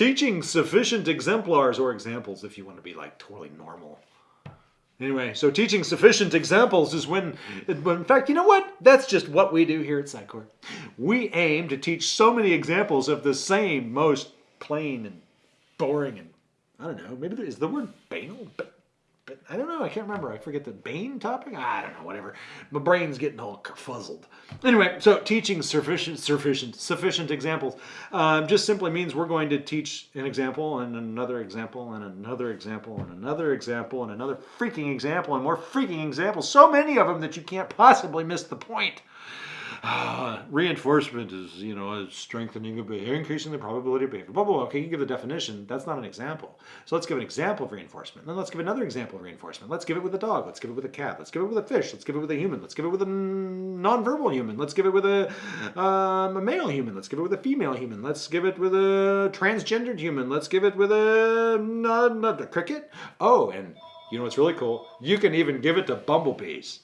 teaching sufficient exemplars or examples if you want to be like totally normal. Anyway, so teaching sufficient examples is when, in fact, you know what? That's just what we do here at Psycor. We aim to teach so many examples of the same most plain and boring and, I don't know, maybe is the word banal, I don't know, I can't remember. I forget the Bane topic? I don't know, whatever. My brain's getting all kerfuzzled. Anyway, so teaching sufficient, sufficient, sufficient examples um, just simply means we're going to teach an example and another example and another example and another example and another freaking example and more freaking examples. So many of them that you can't possibly miss the point. Uh, reinforcement is, you know, strengthening of behavior, increasing the probability of behavior. Blah, blah, blah. Okay, you give the definition. That's not an example. So let's give an example of reinforcement. Then let's give another example of reinforcement. Let's give it with a dog. Let's give it with a cat. Let's give it with a fish. Let's give it with a human. Let's give it with a non-verbal human. Let's give it with a, um, a male human. Let's give it with a female human. Let's give it with a transgendered human. Let's give it with a, a, a cricket. Oh, and you know what's really cool? You can even give it to bumblebees.